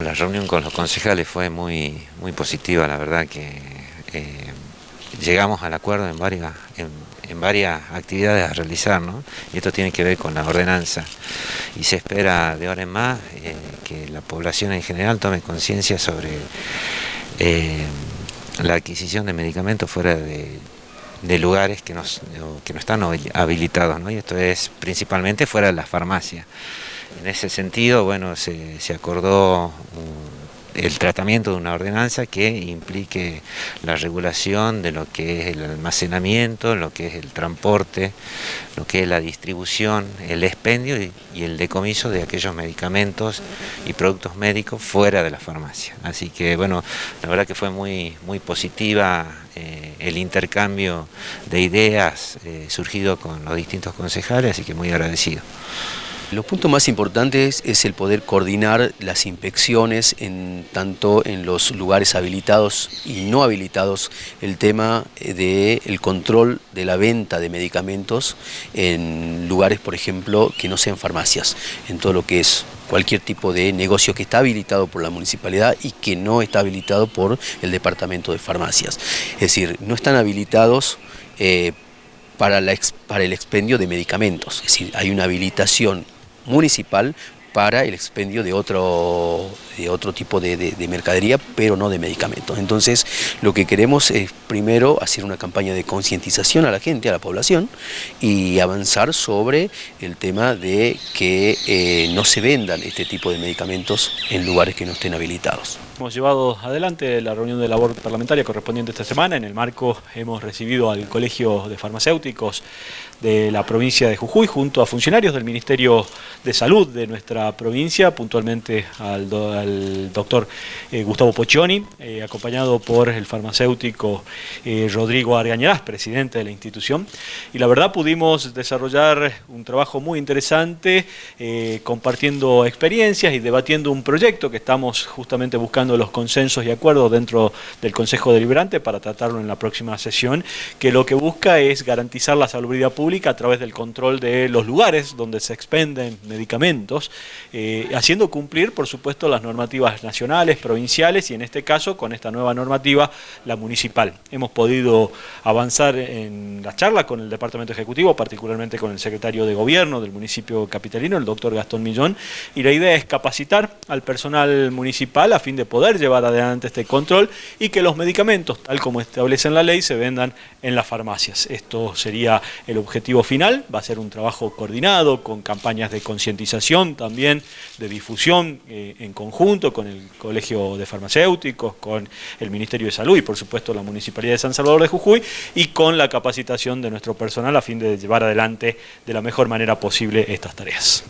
La reunión con los concejales fue muy, muy positiva, la verdad que eh, llegamos al acuerdo en varias, en, varias actividades a realizar, ¿no? y esto tiene que ver con la ordenanza. Y se espera de ahora en más eh, que la población en general tome conciencia sobre eh, la adquisición de medicamentos fuera de, lugares que, nos, que no están habilitados, ¿no? y esto es principalmente fuera de las farmacias. En ese sentido, bueno, se, acordó el tratamiento de una ordenanza que implique la regulación de lo que es el almacenamiento, lo que es el transporte, lo que es la distribución, el expendio y, el decomiso de aquellos medicamentos y productos médicos fuera de la farmacia. Así que bueno, la verdad que fue muy, muy positiva eh, el intercambio de ideas eh, surgido con los distintos concejales, así que muy agradecido. Los puntos más importantes es el poder coordinar las inspecciones en, tanto en los lugares habilitados y no habilitados, el tema del control de la venta de medicamentos en lugares, por ejemplo, que no sean farmacias, en todo lo que es cualquier tipo de negocio que está habilitado por la municipalidad y que no está habilitado por el departamento de farmacias. Es decir, no están habilitados eh, para, para el expendio de medicamentos, es decir, hay una habilitación municipal para el expendio de otro, de otro tipo de, mercadería, pero no de medicamentos. Entonces, lo que queremos es primero hacer una campaña de concientización a la gente, a la población, y avanzar sobre el tema de que eh, no se vendan este tipo de medicamentos en lugares que no estén habilitados. Hemos llevado adelante la reunión de labor parlamentaria correspondiente esta semana. En el marco hemos recibido al Colegio de Farmacéuticos de la provincia de Jujuy junto a funcionarios del Ministerio de Salud de nuestra provincia, puntualmente al, doctor eh, Gustavo Poccioni, eh, acompañado por el farmacéutico eh, Rodrigo Argañarás, presidente de la institución. Y la verdad pudimos desarrollar un trabajo muy interesante, compartiendo experiencias y debatiendo un proyecto que estamos justamente buscando los consensos y acuerdos dentro del Consejo Deliberante para tratarlo en la próxima sesión, que lo que busca es garantizar la salubridad pública a través del control de los lugares donde se expenden medicamentos, eh, haciendo cumplir, por supuesto, las normativas nacionales, provinciales y en este caso, con esta nueva normativa, la municipal. Hemos podido avanzar en la charla con el Departamento Ejecutivo, particularmente con el secretario de Gobierno del municipio capitalino, el doctor Gastón Millón, y la idea es capacitar al personal municipal a fin de poder llevar adelante este control y que los medicamentos, tal como establece en la ley, se vendan en las farmacias. Esto sería el objetivo final, va a ser un trabajo coordinado con campañas de concientización también, de difusión eh, en conjunto con el Colegio de Farmacéuticos, con el Ministerio de Salud y por supuesto la Municipalidad de San Salvador de Jujuy y con la de nuestro personal a fin de llevar adelante de la mejor manera posible estas tareas.